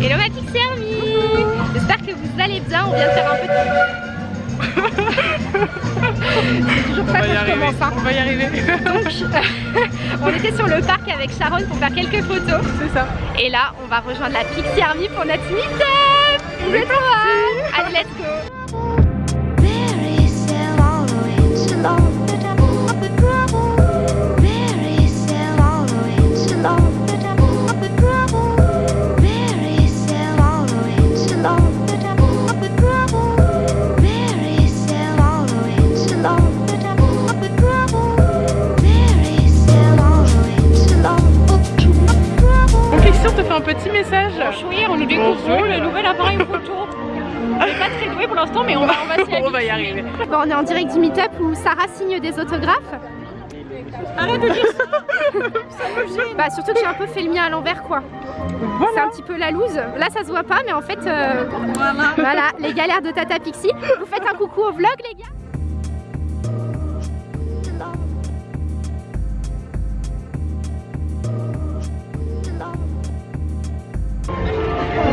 Hello ma Pixie Army J'espère que vous allez bien, on vient de faire un peu C'est toujours ça qu'on commence hein. On va y arriver. Donc on était sur le parc avec Sharon pour faire quelques photos. C'est ça. Et là on va rejoindre la Pixie Army pour notre meet-up. Vous êtes Allez let's go mais on va, on va s'y On va y arriver Bon, on est en direct du meet-up où Sarah signe des autographes. Arrête de dire ça Bah surtout que j'ai un peu fait le mien à l'envers quoi. C'est un petit peu la loose. Là ça se voit pas mais en fait euh, voilà. les galères de Tata Pixie. Vous faites un coucou au vlog les gars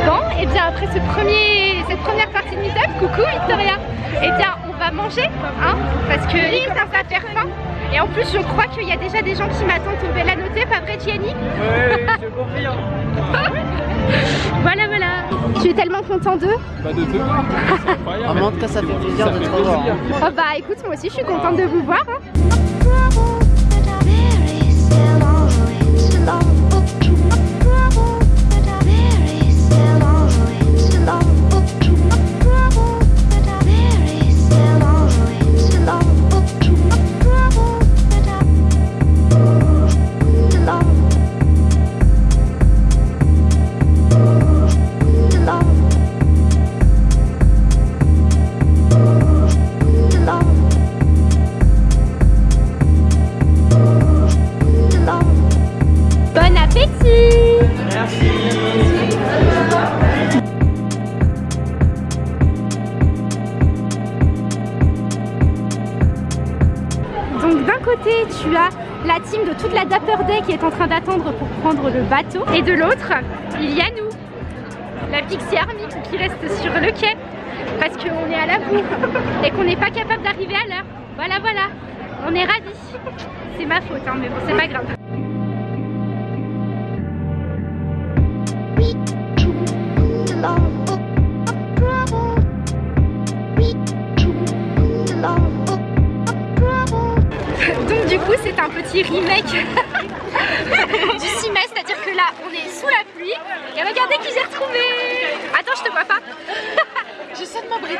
Bon, et bien après ce premier, cette première partie de meet-up, coucou Victoria. Et bien on va manger, hein, parce que il commence à faire faim. Et en plus je crois qu'il y a déjà des gens qui m'attendent au Bella Noté, pas vrai Gianni? Ouais, je confirme. Voilà voilà. Tu es tellement content d'eux. Pas de deux C'est incroyable. Mais en tout cas, ça fait plaisir Ça de te revoir. Oh bah écoute moi aussi je suis contente de vous voir hein. Tu as la team de toute la Dapper Day qui est en train d'attendre pour prendre le bateau et de l'autre il y a nous, la Pixie Army qui reste sur le quai parce qu'on est à la bourre et qu'on n'est pas capable d'arriver à l'heure. Voilà voilà, on est ravis. C'est ma faute hein, mais bon c'est pas grave. Remake du semestre, c'est-à-dire que là on est sous la pluie. Et regardez qui j'ai retrouvé. Attends je te vois pas. J'essaie de m'abriter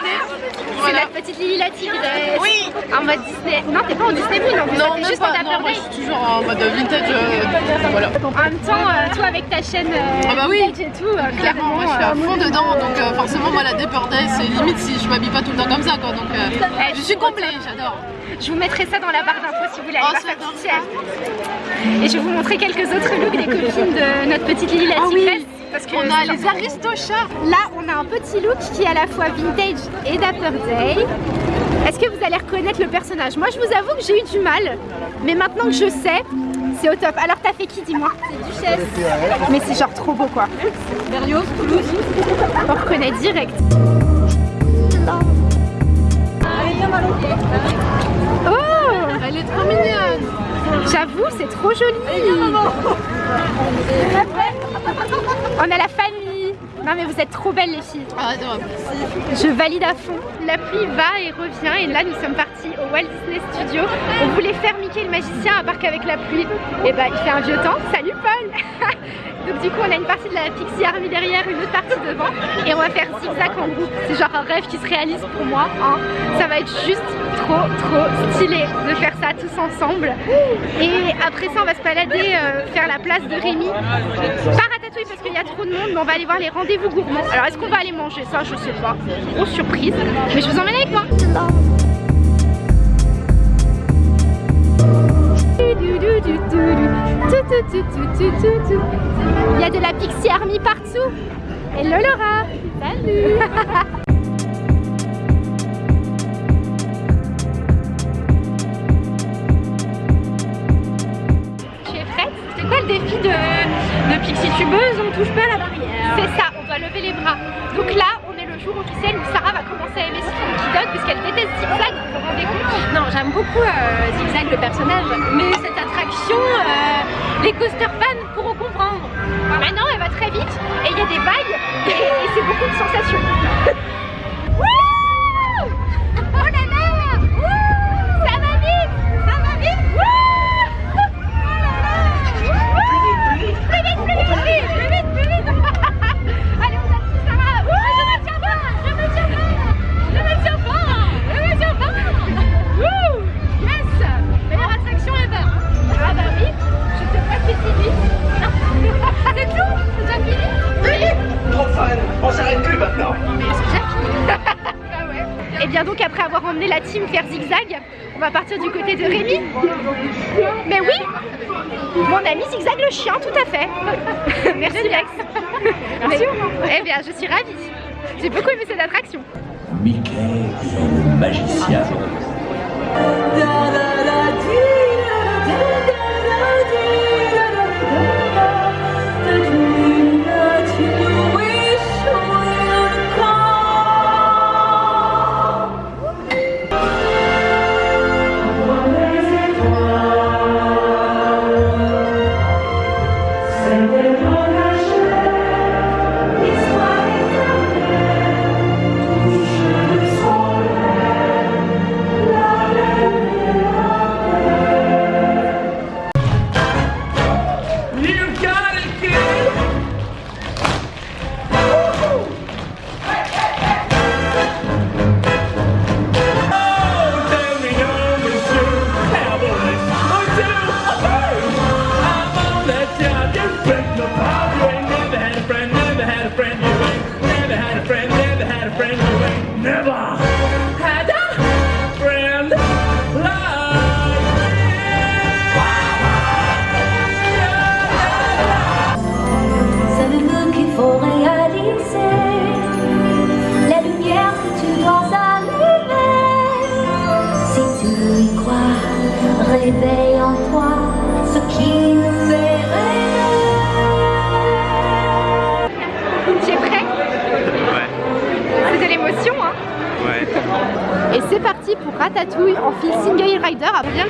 C'est notre petite Lily la tigresse Oui. En mode Disney, non t'es pas en Disney Moon Non, même juste pas, non, moi je suis toujours en mode vintage, euh, voilà. En même temps, euh, toi avec ta chaîne euh, Ah bah oui. vintage et tout, Clairement, moi je suis à fond dedans, donc forcément moi la Dapper Day c'est limite si je m'habille pas temps comme ça quoi, donc euh, Eh, je suis comblée, j'adore je vous mettrai ça dans la barre d'infos si vous voulez aller Oh, voir sa petite. Et je vais vous montrer quelques autres looks des copines de notre petite Lily la Ah oui. Parce que On a les aristochats Là, on a un petit look qui est à la fois vintage et Dapper Day. Est-ce que vous allez reconnaître le personnage? Moi, je vous avoue que j'ai eu du mal, mais maintenant que je sais, c'est au top. Alors, t'as fait qui, dis-moi? C'est Duchesse. Mais c'est genre trop beau, quoi. Berlioz, Toulouse. On reconnaît direct. Oh Elle est trop mignonne J'avoue, c'est trop joli. On a la famille. Non mais vous êtes trop belles les filles. Ah. Je valide à fond. La pluie va et revient et là nous sommes partis au Walt Disney Studio. On voulait faire Mickey le magicien à part qu'avec la pluie, et bah il fait un vieux temps. Salut Paul Donc du coup on a une partie de la Pixie Army derrière, une autre partie devant et on va faire zigzag en groupe. C'est genre un rêve qui se réalise pour moi. hein. Ça va être juste trop trop stylé de faire ça tous ensemble. Et après ça on va se balader, euh, faire la place de Rémi. Pas ratatouille parce qu'il y a trop de monde, mais on va aller voir les rendez-vous gourmands. Alors est-ce qu'on va aller manger? Ça Je sais pas. Grosse surprise. Mais je vous emmène avec moi. Il y a de la Pixie Army partout. Hello Laura. Salut. Tu es prête? C'est quoi le défi de, de Pixie Tubeuse? On touche pas à la barrière. C'est ça, on doit Donc là, on est le jour officiel puisqu'elle déteste Zigzag, vous vous rendez compte Non, j'aime beaucoup euh, Zigzag le personnage, mais cette attraction, euh, les coaster fans pourront comprendre. Maintenant, elle va très vite et il y a des vagues et, et c'est beaucoup de sensations. bien donc après avoir emmené la team faire zigzag, on va partir du côté de Rémi. Mais oui, mon ami zigzag le chien, tout à fait. Merci Lex. Merci. Eh bien, je suis ravie. J'ai beaucoup aimé cette attraction. Mickey magicien.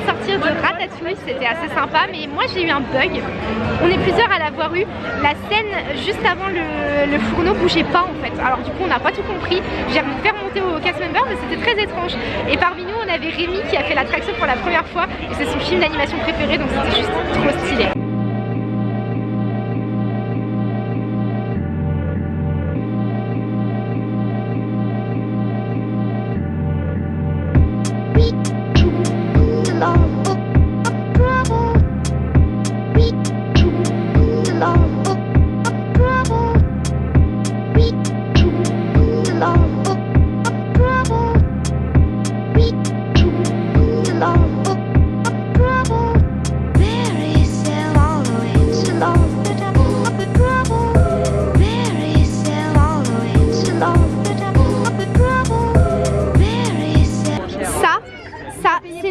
Sortir de Ratatouille, c'était assez sympa, mais moi j'ai eu un bug. On est plusieurs à l'avoir eu. La scène juste avant le, fourneau bougeait pas en fait. Alors du coup on n'a pas tout compris. J'ai voulu faire monter au cast member, mais c'était très étrange. Et parmi nous on avait Rémi qui a fait l'attraction pour la première fois et c'est son film d'animation préféré donc c'était juste trop stylé.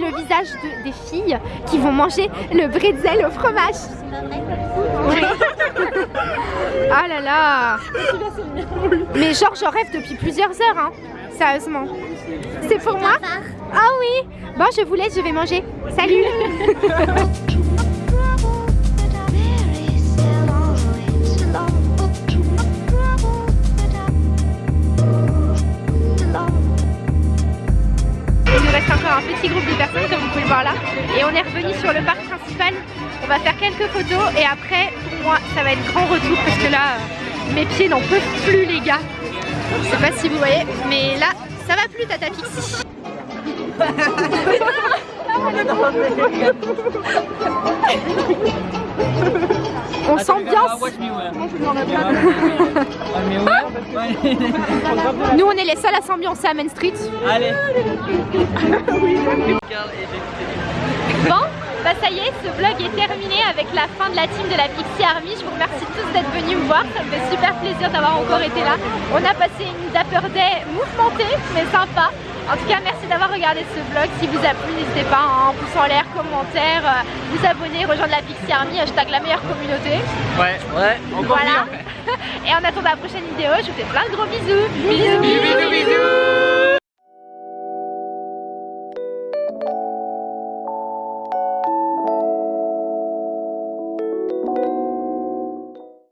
Le visage de- des filles qui vont manger le bretzel au fromage. ah là là. Mais genre j'en rêve depuis plusieurs heures hein. Sérieusement. C'est pour moi? Ah oui. Bon je vous laisse, je vais manger. Salut sur le parc principal. On va faire quelques photos et après, pour moi, ça va être grand retour parce que là, euh, mes pieds n'en peuvent plus les gars. Je sais pas si vous voyez, mais là, ça va plus Tata Pixie. On s'ambiance. Nous, on est les seuls à s'ambiancer à Main Street. Allez. Bon, bah ça y est, ce vlog est terminé avec la fin de la team de la Pixie Army. Je vous remercie tous d'être venus me voir, ça me fait super plaisir d'avoir encore été là. On a passé une Dapper Day mouvementée, mais sympa. En tout cas, merci d'avoir regardé ce vlog. Si vous a plu, n'hésitez pas à un pouce en l'air, commentaire, euh, vous abonner, rejoindre la Pixie Army, hashtag la meilleure communauté. Ouais, ouais, encore Voilà. mieux. Et en attendant la prochaine vidéo, je vous fais plein de gros bisous. bisous. Bisous, bisous,